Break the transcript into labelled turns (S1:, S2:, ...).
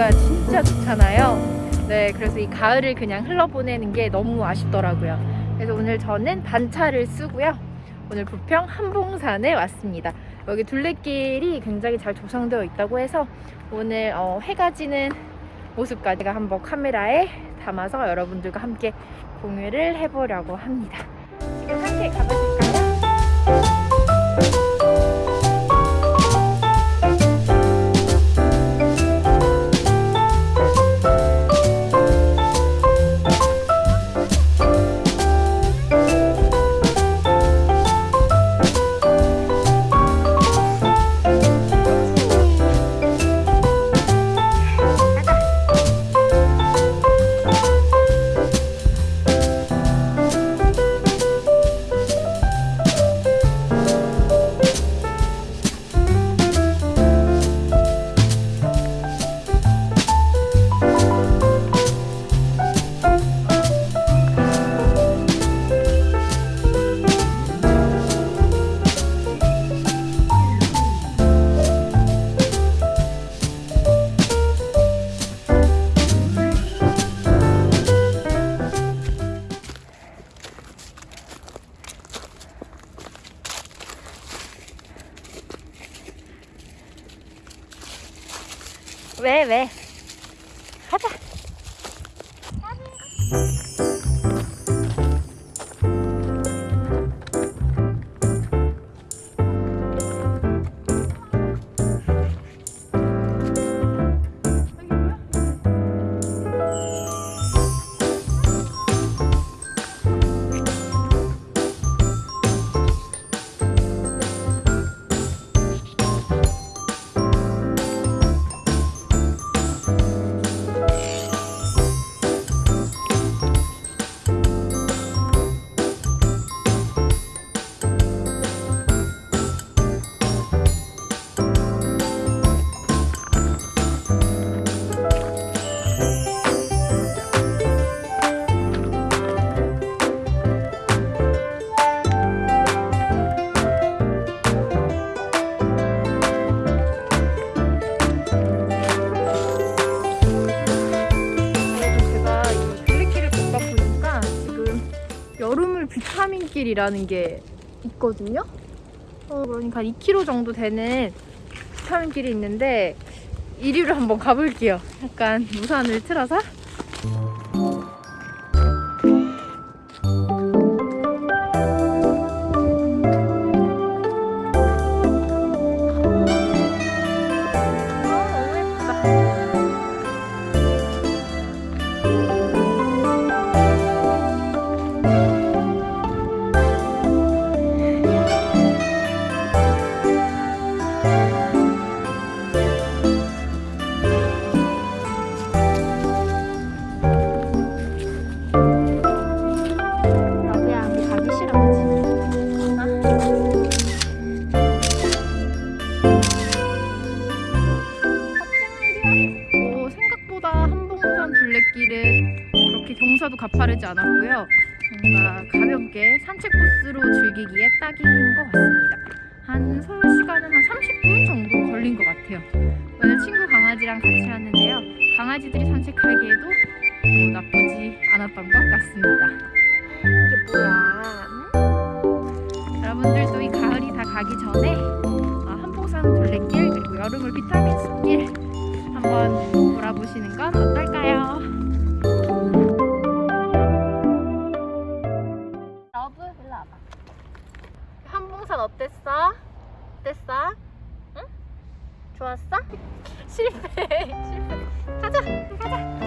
S1: 날씨가 진짜 좋잖아요. 네 그래서 이 가을을 그냥 흘러보내는 게 너무 아쉽더라고요. 그래서 오늘 저는 반차를 쓰고요. 오늘 부평 한봉산에 왔습니다. 여기 둘레길이 굉장히 잘 조성되어 있다고 해서 오늘 어, 해가 지는 모습까지 한번 카메라에 담아서 여러분들과 함께 공유를 해보려고 합니다. 지금 함께 가보 왜 왜? 가자. 여름을 비타민길이라는 게 있거든요. 어, 그러니까 2km 정도 되는 비타민길이 있는데 이리로 한번 가볼게요. 약간 우산을 틀어서. 둘레길은 그렇게 경사도 가파르지 않았고요. 뭔가 가볍게 산책 코스로 즐기기에 딱인 것 같습니다. 한 소요 시간은 한 30분 정도 걸린 것 같아요. 오늘 친구 강아지랑 같이 왔는데요. 강아지들이 산책하기에도 뭐 나쁘지 않았던 것 같습니다. 이게 뭐야? 응? 여러분들도 이 가을이 다 가기 전에 어, 한봉산 둘레길 그리고 여름을 비타민 숲길 한번 돌아보시는 건 어떨까요? 러브 일로 와봐. 한봉산 어땠어? 어땠어? 응? 좋았어? 실패 실패. 가자 가자.